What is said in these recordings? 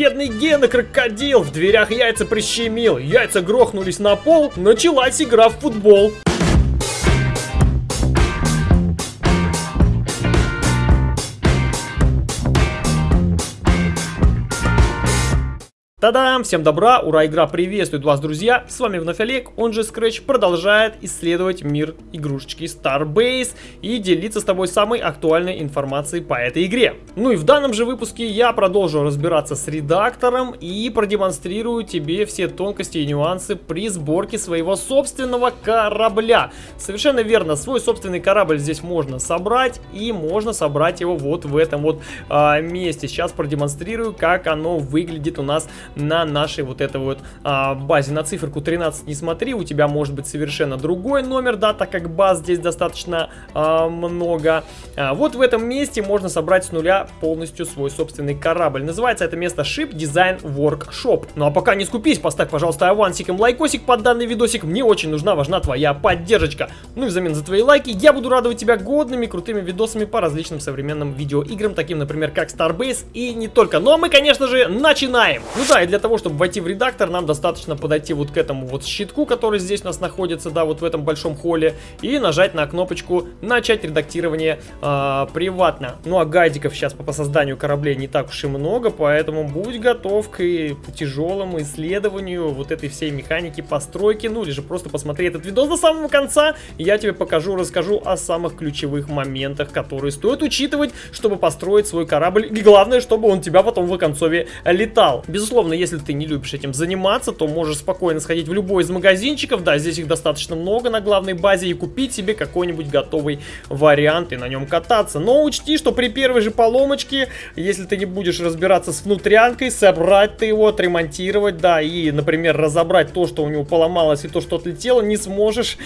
бедный Гена крокодил, в дверях яйца прищемил, яйца грохнулись на пол, началась игра в футбол. Та-дам! Всем добра! Ура! Игра приветствует вас, друзья! С вами вновь Олег, он же Scratch, продолжает исследовать мир игрушечки Starbase и делиться с тобой самой актуальной информацией по этой игре. Ну и в данном же выпуске я продолжу разбираться с редактором и продемонстрирую тебе все тонкости и нюансы при сборке своего собственного корабля. Совершенно верно, свой собственный корабль здесь можно собрать и можно собрать его вот в этом вот а, месте. Сейчас продемонстрирую, как оно выглядит у нас на нашей вот этой вот а, базе. На циферку 13 не смотри, у тебя может быть совершенно другой номер, да, так как баз здесь достаточно а, много. А, вот в этом месте можно собрать с нуля полностью свой собственный корабль. Называется это место Ship Design Workshop. Ну а пока не скупись, поставь, пожалуйста, авансиком лайкосик под данный видосик. Мне очень нужна, важна твоя поддержка. Ну и взамен за твои лайки я буду радовать тебя годными, крутыми видосами по различным современным видеоиграм, таким, например, как Starbase и не только. Ну а мы, конечно же, начинаем! Ну да, и для того, чтобы войти в редактор, нам достаточно подойти вот к этому вот щитку, который здесь у нас находится, да, вот в этом большом холле, и нажать на кнопочку «Начать редактирование э, приватно». Ну а гайдиков сейчас по, созданию кораблей не так уж и много, поэтому будь готов к тяжелому исследованию вот этой всей механики постройки, ну или же просто посмотри этот видос до самого конца, и я тебе покажу, расскажу о самых ключевых моментах, которые стоит учитывать, чтобы построить свой корабль, и главное, чтобы он тебя потом в оконцове летал. Безусловно, Безусловно, если ты не любишь этим заниматься, то можешь спокойно сходить в любой из магазинчиков, да, здесь их достаточно много на главной базе, и купить себе какой-нибудь готовый вариант и на нем кататься. Но учти, что при первой же поломочке, если ты не будешь разбираться с внутрянкой, собрать ты его, отремонтировать, да, и, например, разобрать то, что у него поломалось и то, что отлетело, не сможешь.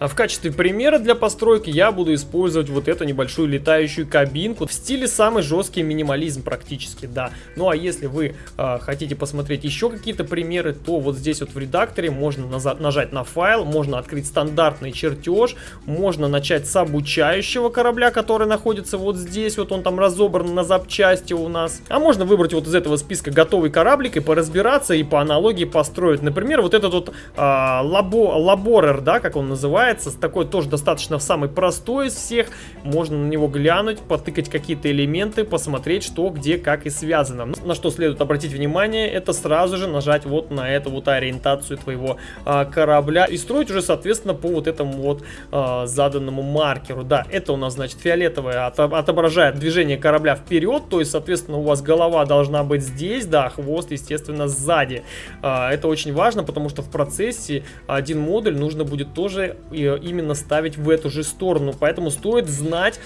А в качестве примера для постройки я буду использовать вот эту небольшую летающую кабинку в стиле самый жесткий минимализм практически, да. Ну а если вы э, хотите посмотреть посмотреть еще какие-то примеры, то вот здесь вот в редакторе можно нажать на файл, можно открыть стандартный чертеж, можно начать с обучающего корабля, который находится вот здесь, вот он там разобран на запчасти у нас. А можно выбрать вот из этого списка готовый кораблик и поразбираться, и по аналогии построить. Например, вот этот вот а, лабо, лаборер, да, как он называется, такой тоже достаточно самый простой из всех. Можно на него глянуть, потыкать какие-то элементы, посмотреть, что, где, как и связано. На что следует обратить внимание, это сразу же нажать вот на эту вот ориентацию твоего а, корабля и строить уже, соответственно, по вот этому вот а, заданному маркеру. Да, это у нас, значит, фиолетовое отображает движение корабля вперед, то есть, соответственно, у вас голова должна быть здесь, да, хвост, естественно, сзади. А, это очень важно, потому что в процессе один модуль нужно будет тоже именно ставить в эту же сторону, поэтому стоит знать,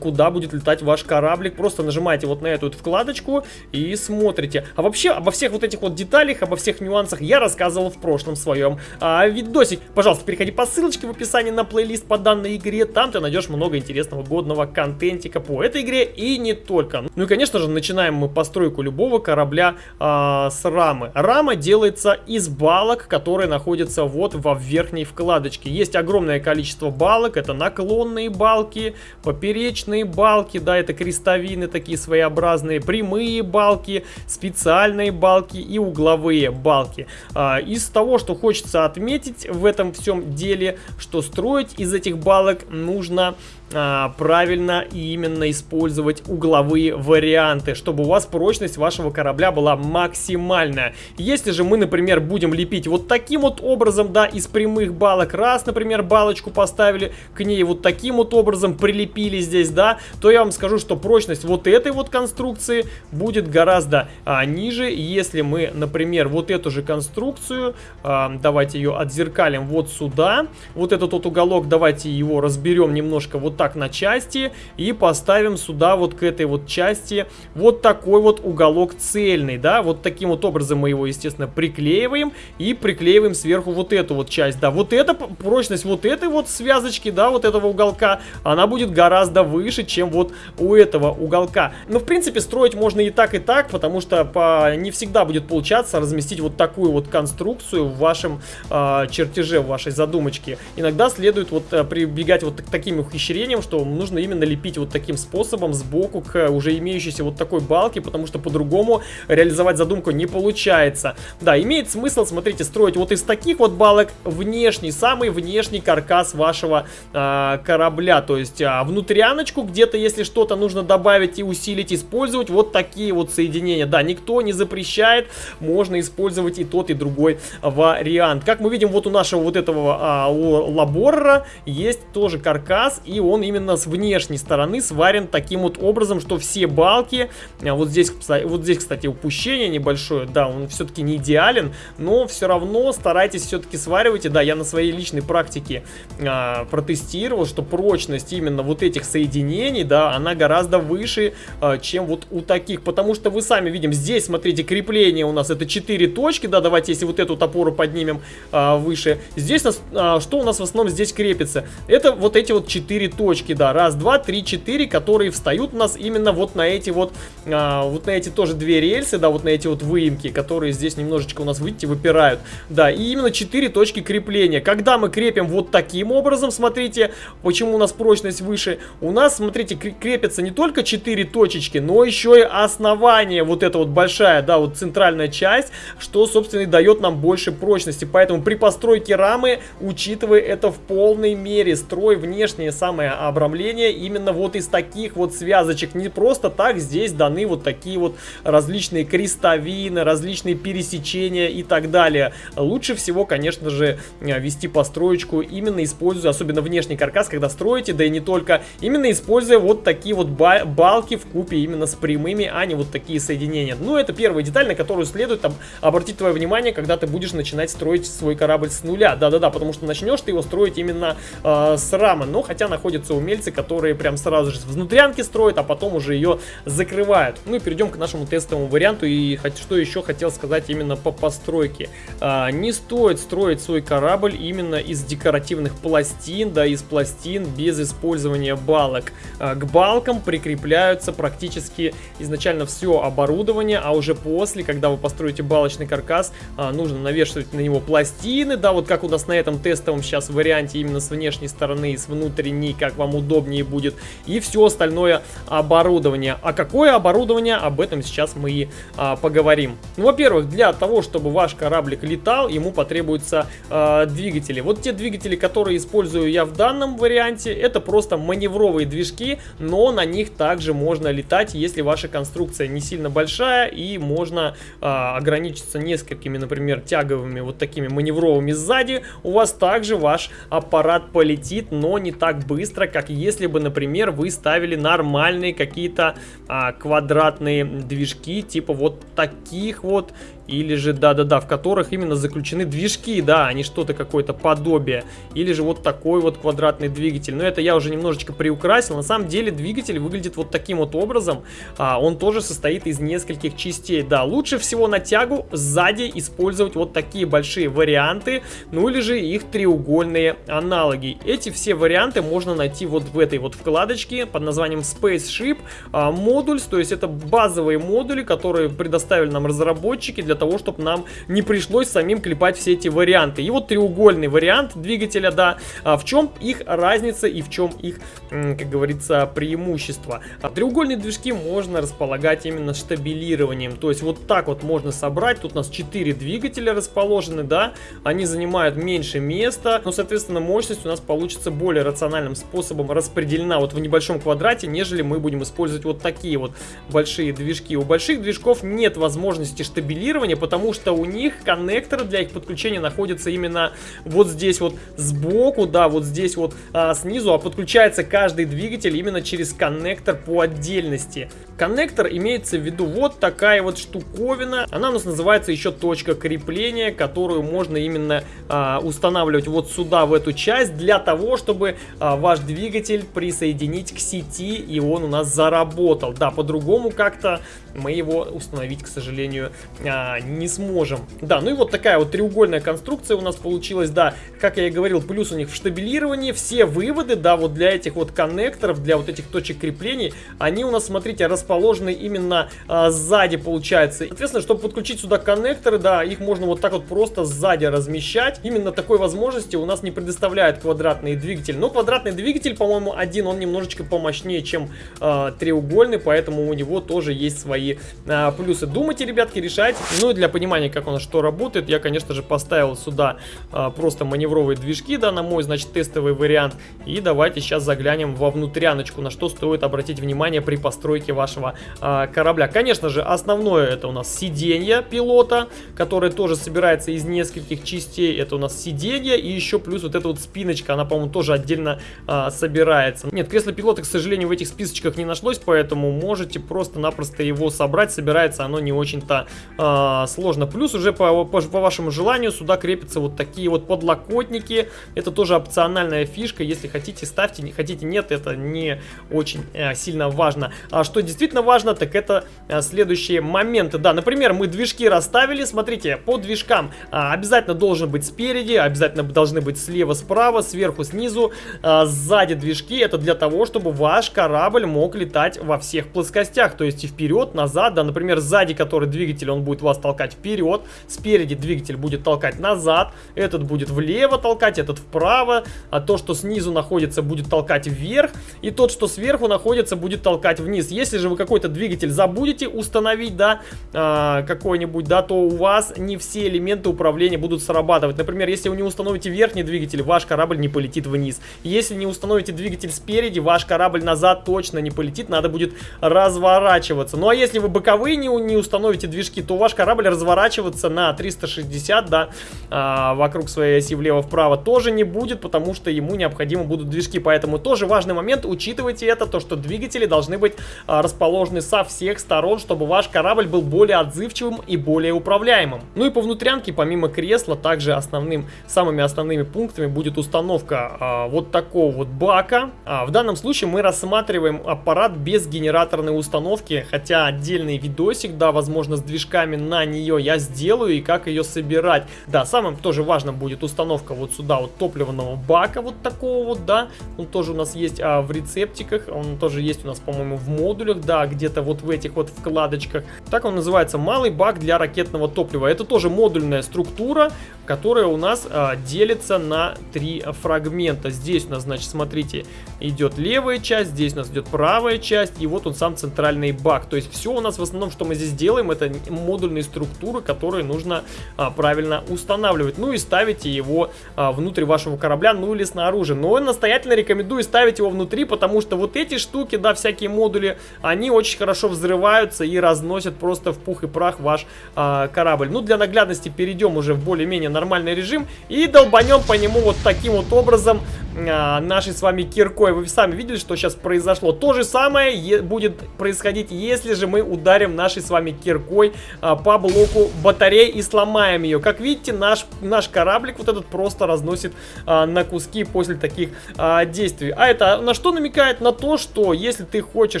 куда будет летать ваш кораблик. Просто нажимаете вот на эту вот вкладочку и смотрите. А вообще, обо всех вот этих вот деталях, обо всех нюансах я рассказывал в прошлом своем а, видосик. Пожалуйста, переходи по ссылочке в описании на плейлист по данной игре, там ты найдешь много интересного годного контентика по этой игре и не только. Ну и конечно же начинаем мы постройку любого корабля а, с рамы. Рама делается из балок, которые находятся вот во верхней вкладочке. Есть огромное количество балок, это наклонные балки, поперечные балки, да, это крестовины такие своеобразные, прямые балки, специальные балки, балки и угловые балки. А, из того, что хочется отметить в этом всем деле, что строить из этих балок нужно а, правильно и именно использовать угловые варианты, чтобы у вас прочность вашего корабля была максимальная. Если же мы, например, будем лепить вот таким вот образом, да, из прямых балок, раз, например, балочку поставили, к ней вот таким вот образом прилепили здесь, да, то я вам скажу, что прочность вот этой вот конструкции будет гораздо а, ниже, если мы, например, вот эту же конструкцию, а, давайте ее отзеркалим вот сюда, вот этот вот уголок, давайте его разберем немножко вот так на части и поставим сюда вот к этой вот части вот такой вот уголок цельный, да, вот таким вот образом мы его, естественно, приклеиваем и приклеиваем сверху вот эту вот часть, да, вот эта прочность вот этой вот связочки, да, вот этого уголка, она будет гораздо выше, чем вот у этого уголка. Но, в принципе, строить можно и так, и так, потому что по... не всегда будет получаться разместить вот такую вот конструкцию в вашем э, чертеже, в вашей задумочке. Иногда следует вот э, прибегать вот к таким ухищрениям, крепением, что нужно именно лепить вот таким способом сбоку к уже имеющейся вот такой балке, потому что по-другому реализовать задумку не получается. Да, имеет смысл, смотрите, строить вот из таких вот балок внешний, самый внешний каркас вашего э, корабля, то есть э, внутряночку где-то, если что-то нужно добавить и усилить, использовать вот такие вот соединения. Да, никто не запрещает, можно использовать и тот, и другой вариант. Как мы видим, вот у нашего вот этого а, у лабора есть тоже каркас, и он именно с внешней стороны сварен таким вот образом, что все балки, а, вот здесь, вот здесь, кстати, упущение небольшое, да, он все-таки не идеален, но все равно старайтесь все-таки сваривайте, да, я на своей личной практике а, протестировал, что прочность именно вот этих соединений, да, она гораздо выше, а, чем вот у таких, потому что вы сами видим, здесь, смотрите, крепление у нас это 4 точки, да, давайте, если вот эту опору поднимем а, выше, здесь а, что у нас в основном здесь крепится? Это вот эти вот 4 точки, да, раз, два, три, четыре, которые встают у нас именно вот на эти вот, а, вот на эти тоже две рельсы, да, вот на эти вот выемки, которые здесь немножечко у нас, видите, выпирают, да, и именно 4 точки крепления. Когда мы крепим вот таким образом, смотрите, почему у нас прочность выше, у нас, смотрите, крепится не только 4 точечки, но еще и основание, вот эта вот большая, да, вот центральная часть, что, собственно, и дает нам больше прочности. Поэтому при постройке рамы, учитывая это в полной мере, строй внешнее самое обрамление именно вот из таких вот связочек. Не просто так здесь даны вот такие вот различные крестовины, различные пересечения и так далее. Лучше всего, конечно же, вести построечку именно используя, особенно внешний каркас, когда строите, да и не только, именно используя вот такие вот балки в купе именно с прямыми, а не вот такие соединения. Ну, это первая деталь, на которую следует там, обратить твое внимание, когда ты будешь начинать строить свой корабль с нуля. Да-да-да, потому что начнешь ты его строить именно э, с рамы. Но хотя находятся умельцы, которые прям сразу же внутрянки строят, а потом уже ее закрывают. Ну и перейдем к нашему тестовому варианту. И что еще хотел сказать именно по постройке. Э, не стоит строить свой корабль именно из декоративных пластин, да, из пластин без использования балок. Э, к балкам прикрепляются практически изначально все оборудование, а уже после, когда вы построите балочный каркас, э, нужно навешивать на него пластины, да, вот как у нас на этом тестовом сейчас варианте именно с внешней стороны и с внутренней, как вам удобнее будет, и все остальное оборудование. А какое оборудование, об этом сейчас мы и а, поговорим. Ну, во-первых, для того, чтобы ваш кораблик летал, ему потребуются а, двигатели. Вот те двигатели, которые использую я в данном варианте, это просто маневровые движки, но на них также можно летать, если ваша конструкция не сильно большая и можно а, ограничиться несколькими, например, тяговыми вот такими маневровыми сзади, у вас также ваш аппарат полетит, но не так быстро, как если бы, например, вы ставили нормальные какие-то а, квадратные движки, типа вот таких вот или же, да-да-да, в которых именно заключены движки, да, а не что-то какое-то подобие. Или же вот такой вот квадратный двигатель. Но это я уже немножечко приукрасил. На самом деле двигатель выглядит вот таким вот образом. А, он тоже состоит из нескольких частей. Да, лучше всего на тягу сзади использовать вот такие большие варианты. Ну или же их треугольные аналоги. Эти все варианты можно найти вот в этой вот вкладочке под названием Spaceship а, Modules. То есть это базовые модули, которые предоставили нам разработчики для того, чтобы нам не пришлось самим клепать все эти варианты. И вот треугольный вариант двигателя, да, а в чем их разница и в чем их, как говорится, преимущество. А треугольные движки можно располагать именно штабилированием, то есть вот так вот можно собрать, тут у нас 4 двигателя расположены, да, они занимают меньше места, но, соответственно, мощность у нас получится более рациональным способом распределена вот в небольшом квадрате, нежели мы будем использовать вот такие вот большие движки. У больших движков нет возможности штабилирования, тестирования, потому что у них коннекторы для их подключения находятся именно вот здесь вот сбоку, да, вот здесь вот а, снизу, а подключается каждый двигатель именно через коннектор по отдельности. Коннектор имеется в виду вот такая вот штуковина, она у нас называется еще точка крепления, которую можно именно а, устанавливать вот сюда, в эту часть, для того, чтобы а, ваш двигатель присоединить к сети, и он у нас заработал. Да, по-другому как-то мы его установить, к сожалению, а, не сможем. Да, ну и вот такая вот треугольная конструкция у нас получилась, да, как я и говорил, плюс у них в штабилировании, все выводы, да, вот для этих вот коннекторов, для вот этих точек крепления, они у нас, смотрите, расположены расположены именно а, сзади, получается. Соответственно, чтобы подключить сюда коннекторы, да, их можно вот так вот просто сзади размещать. Именно такой возможности у нас не предоставляет квадратный двигатель. Но квадратный двигатель, по-моему, один, он немножечко помощнее, чем а, треугольный, поэтому у него тоже есть свои а, плюсы. Думайте, ребятки, решайте. Ну и для понимания, как у нас что работает, я, конечно же, поставил сюда а, просто маневровые движки, да, на мой, значит, тестовый вариант. И давайте сейчас заглянем во внутряночку, на что стоит обратить внимание при постройке вашего а, корабля. Конечно же, основное это у нас сиденье пилота, которое тоже собирается из нескольких частей. Это у нас сиденье и еще плюс вот эта вот спиночка, она, по-моему, тоже отдельно а, собирается. Нет, кресло пилота, к сожалению, в этих списочках не нашлось, поэтому можете просто-напросто его собрать. Собирается оно не очень-то а, сложно. Плюс уже по, по, по вашему желанию сюда крепятся вот такие вот подлокотники. Это тоже опциональная фишка. Если хотите, ставьте, не хотите, нет, это не очень э, сильно важно. А что действительно важно, так это э, следующие моменты. Да, например, мы движки расставили. Смотрите, по движкам а, обязательно должен быть спереди, обязательно должны быть слева, справа, сверху, снизу, а, сзади движки. Это для того, чтобы ваш корабль мог летать во всех плоскостях. То есть и вперед, назад. Да, например, сзади который двигатель, он будет вас толкать вперед. Спереди двигатель будет толкать назад. Этот будет влево толкать, этот вправо. А то, что снизу находится, будет толкать вверх. И тот, что сверху находится, будет толкать вниз. Если же вы какой-то двигатель забудете установить, да, а, какой-нибудь, да, то у вас не все элементы управления будут срабатывать. Например, если вы не установите верхний двигатель, ваш корабль не полетит вниз. Если не установите двигатель спереди, ваш корабль назад точно не полетит, надо будет разворачиваться. Ну а если вы боковые не, не установите движки, то ваш корабль разворачиваться на 360, да, а, вокруг своей оси влево-вправо тоже не будет, потому что ему необходимы будут движки. Поэтому тоже важный момент, учитывайте это, то что двигатели должны быть расположены со всех сторон, чтобы ваш корабль был более отзывчивым и более управляемым. Ну и по внутрянке, помимо кресла, также основным, самыми основными пунктами будет установка а, вот такого вот бака. А, в данном случае мы рассматриваем аппарат без генераторной установки, хотя отдельный видосик, да, возможно, с движками на нее я сделаю и как ее собирать. Да, самым тоже важным будет установка вот сюда вот топливного бака вот такого вот, да, он тоже у нас есть а, в рецептиках, он тоже есть у нас, по-моему, в модулях, да, где-то вот в этих вот вкладочках. Так он называется, малый бак для ракетного топлива. Это тоже модульная структура, которая у нас а, делится на три фрагмента. Здесь у нас, значит, смотрите, идет левая часть, здесь у нас идет правая часть, и вот он сам центральный бак. То есть все у нас в основном, что мы здесь делаем, это модульные структуры, которые нужно а, правильно устанавливать. Ну и ставите его а, внутрь вашего корабля, ну или снаружи. Но я настоятельно рекомендую ставить его внутри, потому что вот эти штуки, да, всякие модули, они очень хорошо взрываются и разносят просто в пух и прах ваш а, корабль. Ну, для наглядности перейдем уже в более-менее нормальный режим и долбанем по нему вот таким вот образом а, нашей с вами киркой. Вы сами видели, что сейчас произошло. То же самое будет происходить, если же мы ударим нашей с вами киркой а, по блоку батареи и сломаем ее. Как видите, наш, наш кораблик вот этот просто разносит а, на куски после таких а, действий. А это на что намекает? На то, что если ты хочешь,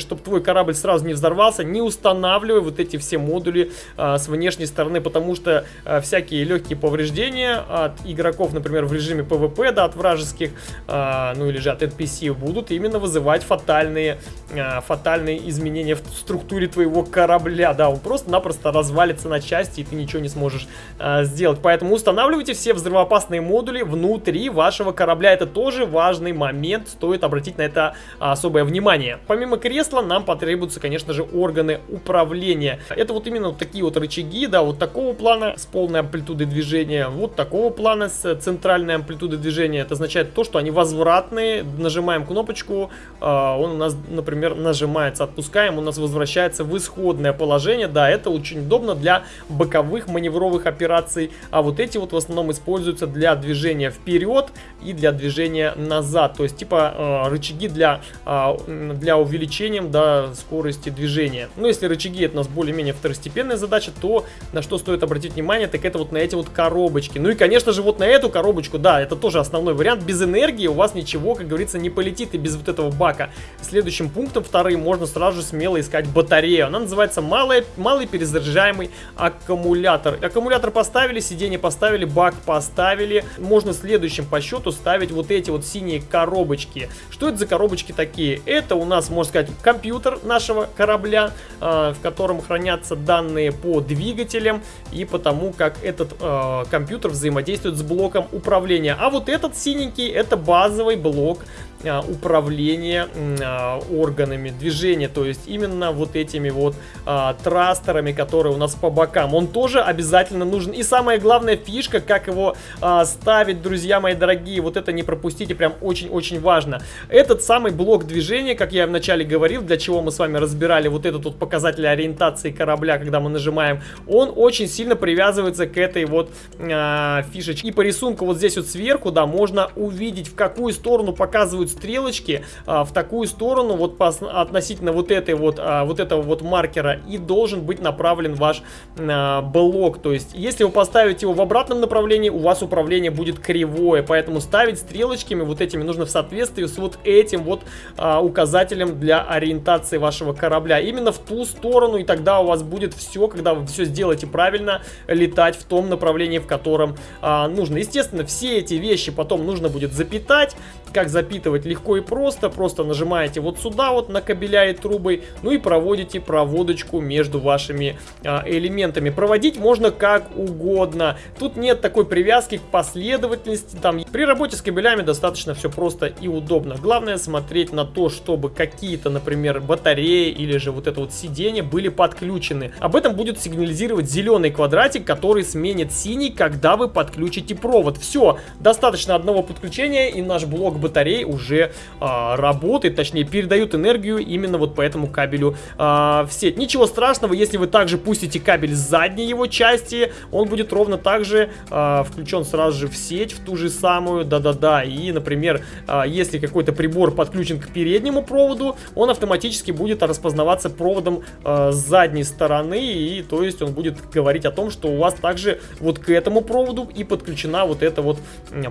чтобы твой корабль сразу не взорвался, не устанавливай вот эти все модули а, с внешней стороны, потому что а, всякие легкие повреждения от игроков, например, в режиме PvP, да, от вражеских а, ну или же от NPC будут именно вызывать фатальные, а, фатальные изменения в структуре твоего корабля. Да, он просто-напросто развалится на части, и ты ничего не сможешь а, сделать. Поэтому устанавливайте все взрывоопасные модули внутри вашего корабля. Это тоже важный момент, стоит обратить на это особое внимание. Помимо кресла нам потребуются, конечно же, органы управления. Это вот именно вот такие вот рычаги, да, вот такого плана с полной амплитудой движения, вот такого плана с центральной амплитудой движения. Это означает то, что они возвратные. Нажимаем кнопочку, а, он у нас, например, нажимается, отпускаем, у нас возвращается в исходное положение. Да, это очень удобно для боковых маневровых операций. А вот эти вот в основном используются для движения вперед и для движения назад. То есть типа а, рычаги для, а, для увеличения да, скорости движения. Но если рычаги это у нас более-менее второстепенная задача, то на что стоит обратить внимание, так это вот на эти вот коробочки. Ну и конечно же вот на эту коробочку, да, это тоже основной вариант. Без энергии у вас ничего, как говорится, не полетит и без вот этого бака. Следующим пунктом вторым можно сразу же смело искать батарею. Она называется малый, малый перезаряжаемый аккумулятор. Аккумулятор поставили, сиденье поставили, бак поставили. Можно следующим по счету ставить вот эти вот синие коробочки. Что это за коробочки такие? Это у нас, можно сказать, компьютер, нашего корабля, э, в котором хранятся данные по двигателям и по тому, как этот э, компьютер взаимодействует с блоком управления. А вот этот синенький это базовый блок управления а, органами движения, то есть именно вот этими вот а, трастерами, которые у нас по бокам. Он тоже обязательно нужен. И самая главная фишка, как его а, ставить, друзья мои дорогие, вот это не пропустите, прям очень-очень важно. Этот самый блок движения, как я вначале говорил, для чего мы с вами разбирали вот этот вот показатель ориентации корабля, когда мы нажимаем, он очень сильно привязывается к этой вот а, фишечке. И по рисунку вот здесь вот сверху, да, можно увидеть, в какую сторону показывают стрелочки а, в такую сторону, вот по, относительно вот этой вот, а, вот этого вот маркера, и должен быть направлен ваш а, блок. То есть, если вы поставите его в обратном направлении, у вас управление будет кривое, поэтому ставить стрелочками вот этими нужно в соответствии с вот этим вот а, указателем для ориентации вашего корабля. Именно в ту сторону, и тогда у вас будет все, когда вы все сделаете правильно, летать в том направлении, в котором а, нужно. Естественно, все эти вещи потом нужно будет запитать, как запитывать легко и просто. Просто нажимаете вот сюда вот на кабеля и трубы. Ну и проводите проводочку между вашими а, элементами. Проводить можно как угодно. Тут нет такой привязки к последовательности. Там при работе с кабелями достаточно все просто и удобно. Главное смотреть на то, чтобы какие-то, например, батареи или же вот это вот сиденье были подключены. Об этом будет сигнализировать зеленый квадратик, который сменит синий, когда вы подключите провод. Все, достаточно одного подключения и наш блок батарей уже а, работает, точнее передают энергию именно вот по этому кабелю а, в сеть. Ничего страшного, если вы также пустите кабель с задней его части, он будет ровно так же а, включен сразу же в сеть, в ту же самую, да-да-да. И, например, а, если какой-то прибор подключен к переднему проводу, он автоматически будет распознаваться проводом а, с задней стороны, и то есть он будет говорить о том, что у вас также вот к этому проводу и подключена вот эта вот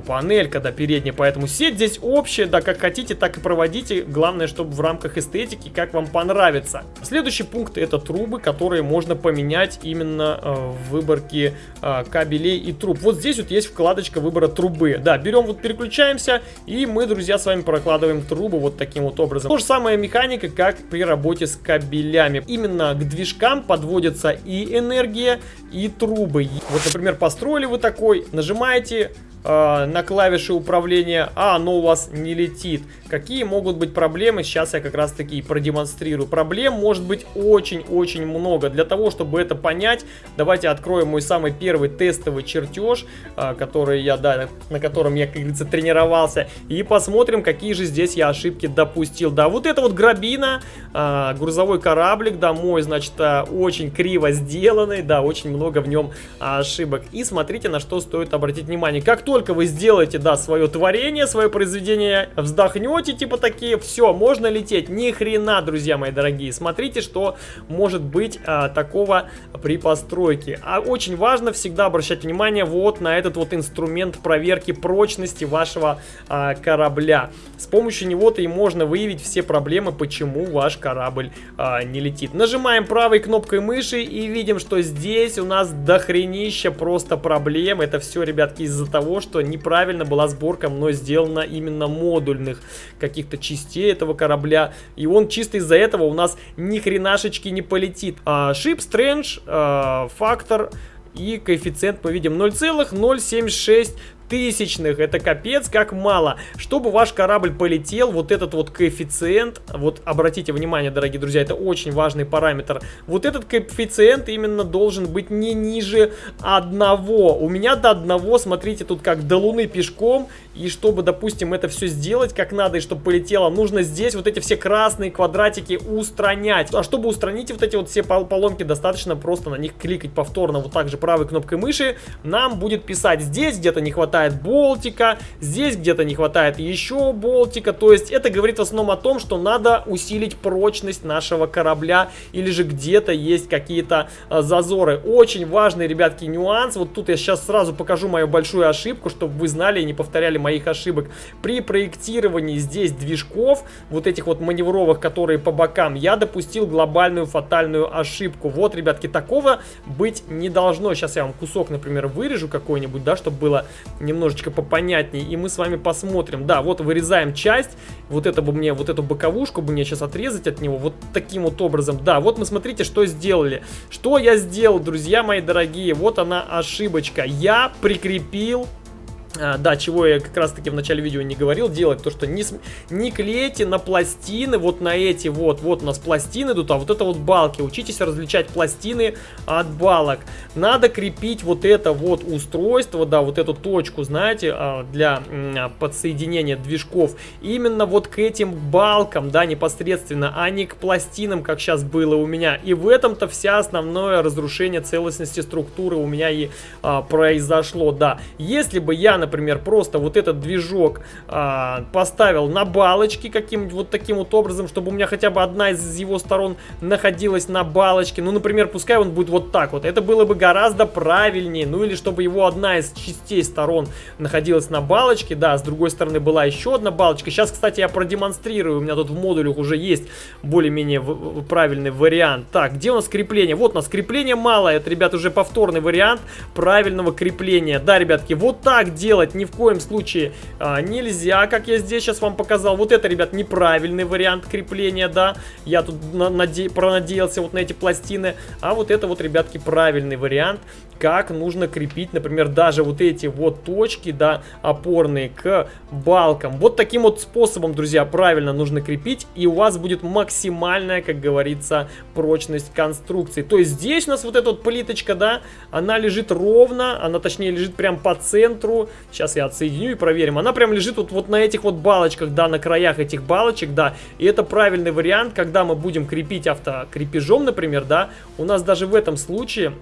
панелька, да, передняя. Поэтому сеть здесь общее, да, как хотите, так и проводите. Главное, чтобы в рамках эстетики, как вам понравится. Следующий пункт это трубы, которые можно поменять именно э, в выборке э, кабелей и труб. Вот здесь вот есть вкладочка выбора трубы. Да, берем вот переключаемся и мы, друзья, с вами прокладываем трубу вот таким вот образом. То же самая механика, как при работе с кабелями. Именно к движкам подводится и энергия, и трубы. Вот, например, построили вы такой, нажимаете э, на клавиши управления, а оно у вас не летит. Какие могут быть проблемы, сейчас я как раз таки продемонстрирую. Проблем может быть очень-очень много. Для того, чтобы это понять, давайте откроем мой самый первый тестовый чертеж, э, который я, да, на котором я, как говорится, тренировался, и посмотрим, какие же здесь я ошибки допустил. Да, вот это вот грабина, э, грузовой кораблик, да, мой, значит, э, очень криво сделанный, да, очень много в нем ошибок. И смотрите, на что стоит обратить внимание. Как только только вы сделаете, да, свое творение, свое произведение, вздохнете, типа такие, все, можно лететь. Ни хрена, друзья мои дорогие. Смотрите, что может быть а, такого при постройке. А очень важно всегда обращать внимание вот на этот вот инструмент проверки прочности вашего а, корабля. С помощью него-то и можно выявить все проблемы, почему ваш корабль а, не летит. Нажимаем правой кнопкой мыши и видим, что здесь у нас дохренища просто проблем. Это все, ребятки, из-за того, что неправильно была сборка мной сделана именно модульных каких-то частей этого корабля. И он чисто из-за этого у нас ни хренашечки не полетит. А, Ship Strange, а, фактор и коэффициент мы видим 0,076 тысячных. Это капец как мало. Чтобы ваш корабль полетел, вот этот вот коэффициент, вот обратите внимание, дорогие друзья, это очень важный параметр. Вот этот коэффициент именно должен быть не ниже одного. У меня до одного, смотрите, тут как до луны пешком. И чтобы, допустим, это все сделать как надо, и чтобы полетело, нужно здесь вот эти все красные квадратики устранять. А чтобы устранить вот эти вот все поломки, достаточно просто на них кликать повторно, вот так же правой кнопкой мыши. Нам будет писать здесь где-то не хватает хватает болтика, здесь где-то не хватает еще болтика. То есть это говорит в основном о том, что надо усилить прочность нашего корабля или же где-то есть какие-то а, зазоры. Очень важный, ребятки, нюанс. Вот тут я сейчас сразу покажу мою большую ошибку, чтобы вы знали и не повторяли моих ошибок. При проектировании здесь движков, вот этих вот маневровых, которые по бокам, я допустил глобальную фатальную ошибку. Вот, ребятки, такого быть не должно. Сейчас я вам кусок, например, вырежу какой-нибудь, да, чтобы было немножечко попонятнее, и мы с вами посмотрим. Да, вот вырезаем часть, вот это бы мне, вот эту боковушку бы мне сейчас отрезать от него, вот таким вот образом. Да, вот мы смотрите, что сделали. Что я сделал, друзья мои дорогие, вот она ошибочка. Я прикрепил да, чего я как раз таки в начале видео не говорил, делать то, что не, не клейте на пластины, вот на эти вот, вот у нас пластины идут, а вот это вот балки. Учитесь различать пластины от балок. Надо крепить вот это вот устройство, да, вот эту точку, знаете, а, для а, подсоединения движков. Именно вот к этим балкам, да, непосредственно, а не к пластинам, как сейчас было у меня. И в этом-то вся основное разрушение целостности структуры у меня и а, произошло, да. Если бы я, например, просто вот этот движок а, поставил на балочке каким-нибудь вот таким вот образом, чтобы у меня хотя бы одна из его сторон находилась на балочке. Ну, например, пускай он будет вот так вот. Это было бы гораздо правильнее. Ну, или чтобы его одна из частей сторон находилась на балочке. Да, с другой стороны была еще одна балочка. Сейчас, кстати, я продемонстрирую. У меня тут в модулях уже есть более-менее правильный вариант. Так, где у нас крепление? Вот у нас крепление мало. Это, ребят, уже повторный вариант правильного крепления. Да, ребятки, вот так делать делать ни в коем случае а, нельзя, как я здесь сейчас вам показал. Вот это, ребят, неправильный вариант крепления, да. Я тут наде пронадеялся вот на эти пластины. А вот это вот, ребятки, правильный вариант, как нужно крепить, например, даже вот эти вот точки, да, опорные к балкам. Вот таким вот способом, друзья, правильно нужно крепить, и у вас будет максимальная, как говорится, прочность конструкции. То есть здесь у нас вот эта вот плиточка, да, она лежит ровно, она точнее лежит прям по центру, Сейчас я отсоединю и проверим. Она прям лежит вот, вот на этих вот балочках, да, на краях этих балочек, да. И это правильный вариант, когда мы будем крепить автокрепежом, например, да. У нас даже в этом случае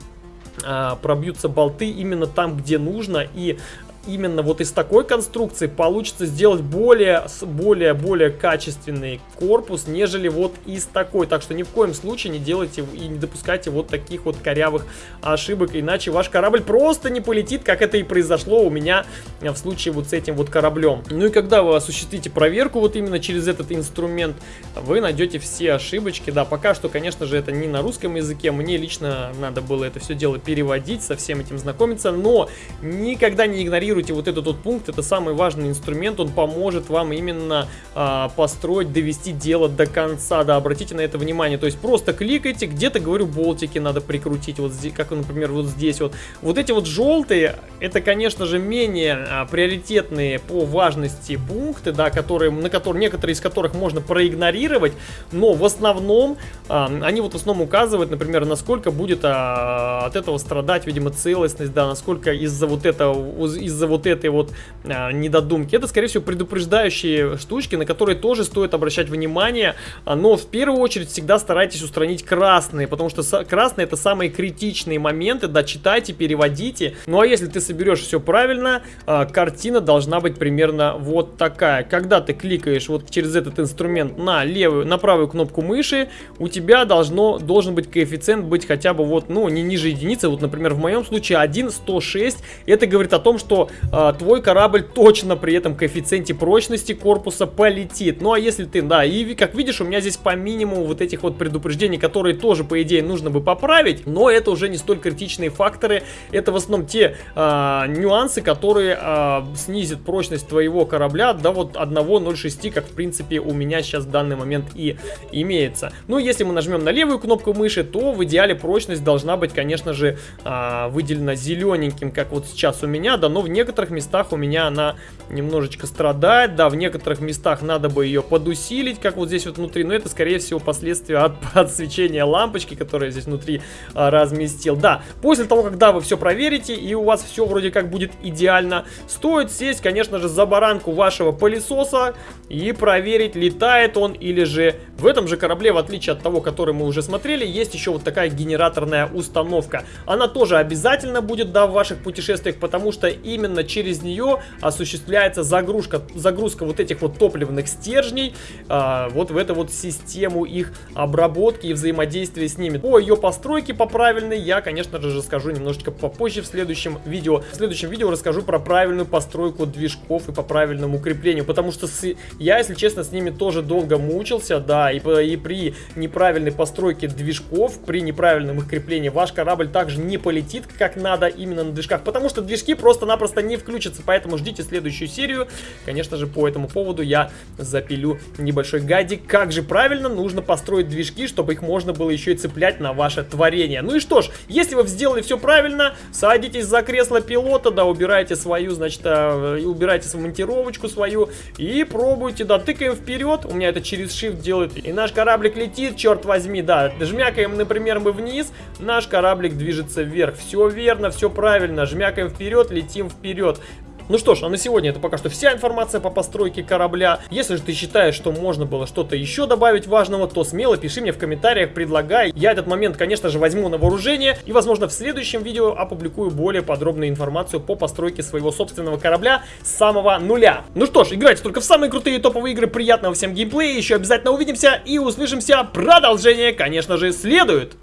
а, пробьются болты именно там, где нужно, и именно вот из такой конструкции получится сделать более, более, более качественный корпус, нежели вот из такой. Так что ни в коем случае не делайте и не допускайте вот таких вот корявых ошибок, иначе ваш корабль просто не полетит, как это и произошло у меня в случае вот с этим вот кораблем. Ну и когда вы осуществите проверку вот именно через этот инструмент, вы найдете все ошибочки. Да, пока что, конечно же, это не на русском языке, мне лично надо было это все дело переводить, со всем этим знакомиться, но никогда не игнорируйте игнорируйте вот этот вот пункт, это самый важный инструмент, он поможет вам именно а, построить, довести дело до конца, да, обратите на это внимание, то есть просто кликайте, где-то, говорю, болтики надо прикрутить, вот здесь, как, например, вот здесь вот. Вот эти вот желтые, это, конечно же, менее а, приоритетные по важности пункты, да, которые, на которые, некоторые из которых можно проигнорировать, но в основном, а, они вот в основном указывают, например, насколько будет а, от этого страдать, видимо, целостность, да, насколько из-за вот этого, из-за из-за вот этой вот а, недодумки. Это, скорее всего, предупреждающие штучки, на которые тоже стоит обращать внимание. А, но в первую очередь всегда старайтесь устранить красные, потому что красные это самые критичные моменты. Да, читайте, переводите. Ну а если ты соберешь все правильно, а, картина должна быть примерно вот такая. Когда ты кликаешь вот через этот инструмент на левую, на правую кнопку мыши, у тебя должно, должен быть коэффициент быть хотя бы вот, ну, не ниже единицы. Вот, например, в моем случае 1,106. Это говорит о том, что а, твой корабль точно при этом коэффициенте прочности корпуса полетит. Ну а если ты, да, и как видишь, у меня здесь по минимуму вот этих вот предупреждений, которые тоже, по идее, нужно бы поправить, но это уже не столь критичные факторы. Это в основном те а, нюансы, которые а, снизят прочность твоего корабля до вот 1.06, как в принципе у меня сейчас в данный момент и имеется. Ну, если мы нажмем на левую кнопку мыши, то в идеале прочность должна быть, конечно же, а, выделена зелененьким, как вот сейчас у меня, да, но в некоторых местах у меня она немножечко страдает. Да, в некоторых местах надо бы ее подусилить, как вот здесь вот внутри. Но это, скорее всего, последствия от подсвечения лампочки, которая здесь внутри а, разместил. Да, после того, когда вы все проверите и у вас все вроде как будет идеально, стоит сесть, конечно же, за баранку вашего пылесоса и проверить, летает он или же в этом же корабле, в отличие от того, который мы уже смотрели, есть еще вот такая генераторная установка. Она тоже обязательно будет, да, в ваших путешествиях, потому что именно через нее осуществляется загрузка, загрузка вот этих вот топливных стержней а, вот в эту вот систему их обработки и взаимодействия с ними. По ее постройке по правильной я, конечно же, расскажу немножечко попозже в следующем видео. В следующем видео расскажу про правильную постройку движков и по правильному укреплению, потому что с, я, если честно, с ними тоже долго мучился, да, и, и при неправильной постройке движков, при неправильном их креплении ваш корабль также не полетит как надо именно на движках, потому что движки просто-напросто не включится, поэтому ждите следующую серию. Конечно же, по этому поводу я запилю небольшой гайдик, как же правильно нужно построить движки, чтобы их можно было еще и цеплять на ваше творение. Ну и что ж, если вы сделали все правильно, садитесь за кресло пилота, да, убирайте свою, значит, э, убирайте свою монтировочку свою и пробуйте, да, тыкаем вперед, у меня это через Shift делает, и наш кораблик летит, черт возьми, да, жмякаем, например, мы вниз, наш кораблик движется вверх, все верно, все правильно, жмякаем вперед, летим вперед. Ну что ж, а на сегодня это пока что вся информация по постройке корабля. Если же ты считаешь, что можно было что-то еще добавить важного, то смело пиши мне в комментариях, предлагай. Я этот момент, конечно же, возьму на вооружение и, возможно, в следующем видео опубликую более подробную информацию по постройке своего собственного корабля с самого нуля. Ну что ж, играйте только в самые крутые топовые игры, приятного всем геймплея, еще обязательно увидимся и услышимся. Продолжение, конечно же, следует.